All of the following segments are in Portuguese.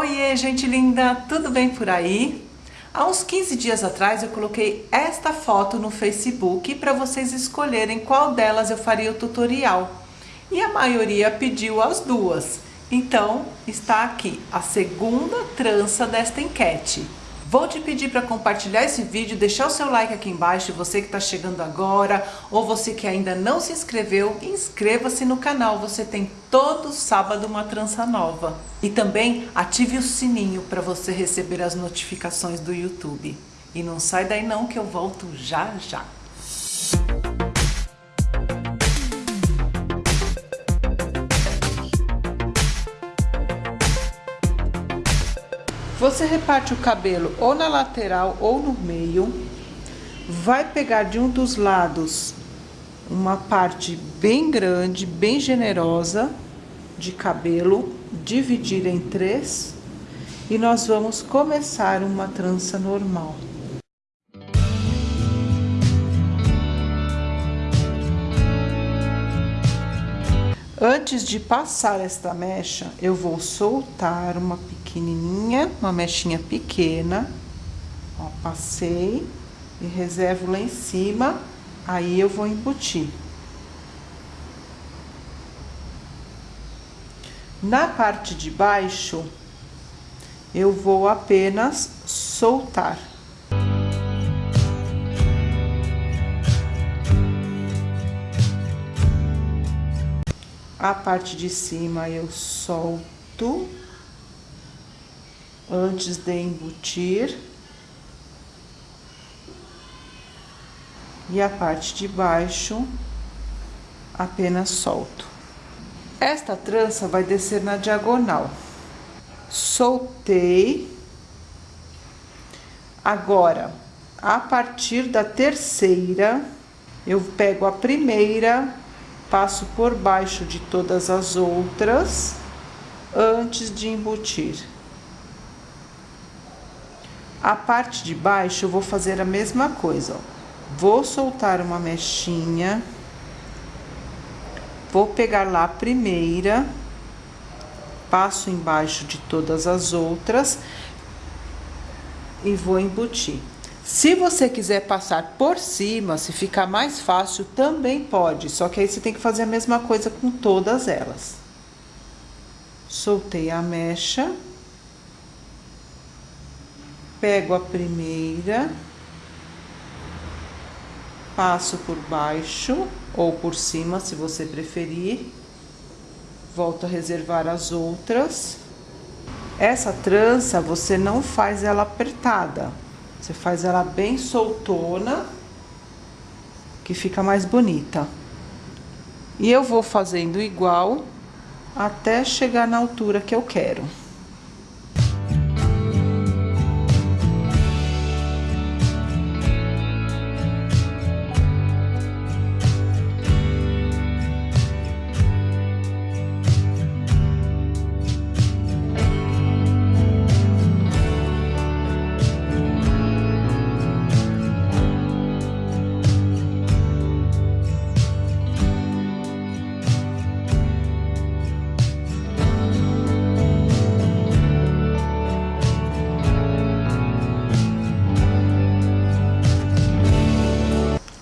Oiê, gente linda, tudo bem por aí? Há uns 15 dias atrás eu coloquei esta foto no Facebook para vocês escolherem qual delas eu faria o tutorial. E a maioria pediu as duas. Então, está aqui a segunda trança desta enquete. Vou te pedir para compartilhar esse vídeo, deixar o seu like aqui embaixo, você que está chegando agora, ou você que ainda não se inscreveu, inscreva-se no canal, você tem todo sábado uma trança nova. E também ative o sininho para você receber as notificações do YouTube. E não sai daí não que eu volto já já. Você reparte o cabelo ou na lateral ou no meio. Vai pegar de um dos lados uma parte bem grande, bem generosa de cabelo, dividir em três e nós vamos começar uma trança normal. Antes de passar esta mecha, eu vou soltar uma pequenininha, uma mechinha pequena. Ó, passei e reservo lá em cima, aí eu vou embutir. Na parte de baixo, eu vou apenas soltar. A parte de cima eu solto antes de embutir. E a parte de baixo apenas solto. Esta trança vai descer na diagonal. Soltei. Agora, a partir da terceira, eu pego a primeira passo por baixo de todas as outras antes de embutir. A parte de baixo eu vou fazer a mesma coisa, ó. Vou soltar uma mechinha, vou pegar lá a primeira, passo embaixo de todas as outras e vou embutir. Se você quiser passar por cima, se ficar mais fácil, também pode. Só que aí você tem que fazer a mesma coisa com todas elas. Soltei a mecha. Pego a primeira. Passo por baixo ou por cima, se você preferir. Volto a reservar as outras. Essa trança, você não faz ela apertada você faz ela bem soltona, que fica mais bonita. E eu vou fazendo igual até chegar na altura que eu quero.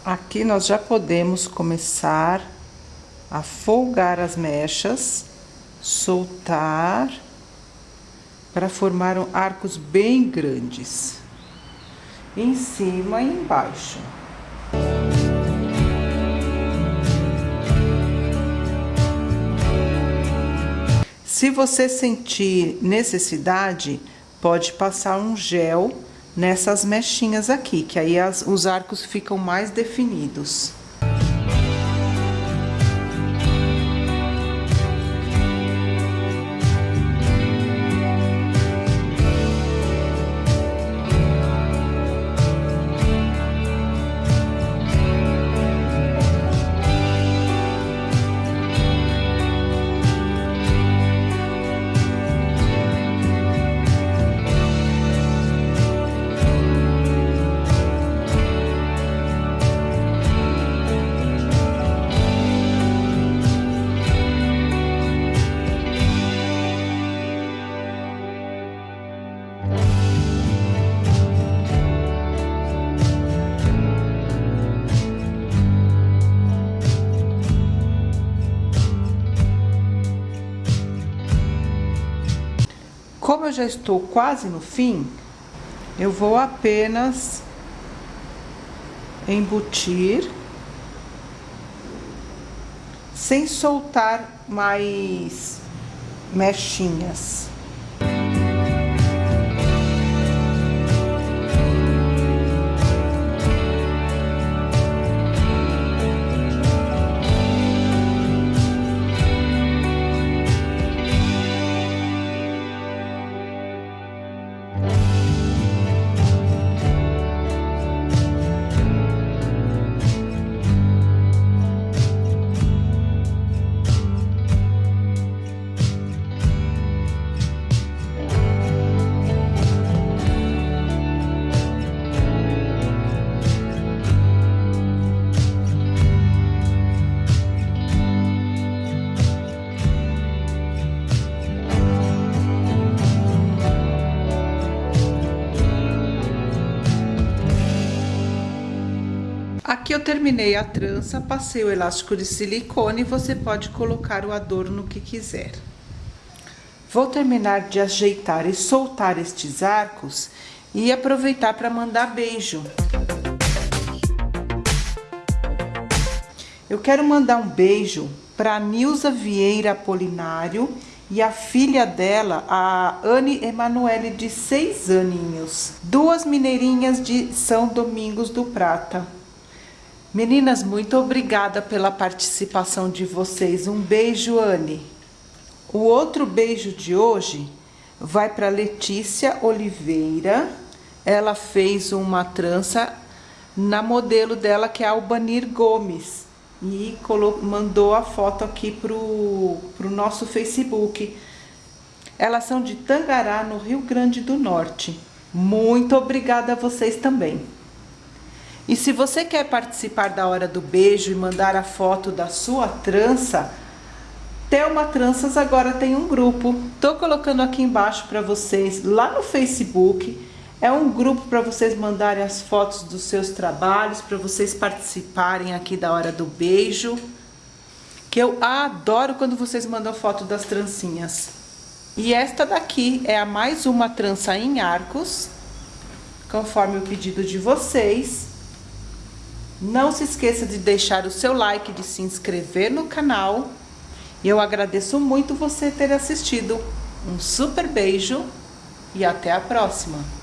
Aqui nós já podemos começar a folgar as mechas, soltar, para formar arcos bem grandes, em cima e embaixo. Se você sentir necessidade, pode passar um gel nessas mechinhas aqui, que aí as, os arcos ficam mais definidos. Como eu já estou quase no fim, eu vou apenas embutir sem soltar mais mechinhas. Terminei a trança, passei o elástico de silicone, você pode colocar o adorno que quiser. Vou terminar de ajeitar e soltar estes arcos e aproveitar para mandar beijo. Eu quero mandar um beijo para Nilza Vieira Apolinário e a filha dela, a Anne Emanuele, de seis aninhos. Duas mineirinhas de São Domingos do Prata. Meninas, muito obrigada pela participação de vocês. Um beijo, Anne. O outro beijo de hoje vai para Letícia Oliveira. Ela fez uma trança na modelo dela, que é a Albanir Gomes. E mandou a foto aqui pro, pro nosso Facebook. Elas são de Tangará, no Rio Grande do Norte. Muito obrigada a vocês também. E se você quer participar da hora do beijo e mandar a foto da sua trança, Thelma Tranças agora tem um grupo. Tô colocando aqui embaixo para vocês, lá no Facebook. É um grupo para vocês mandarem as fotos dos seus trabalhos, para vocês participarem aqui da hora do beijo. Que eu adoro quando vocês mandam foto das trancinhas. E esta daqui é a mais uma trança em arcos, conforme o pedido de vocês. Não se esqueça de deixar o seu like, de se inscrever no canal. E eu agradeço muito você ter assistido. Um super beijo e até a próxima!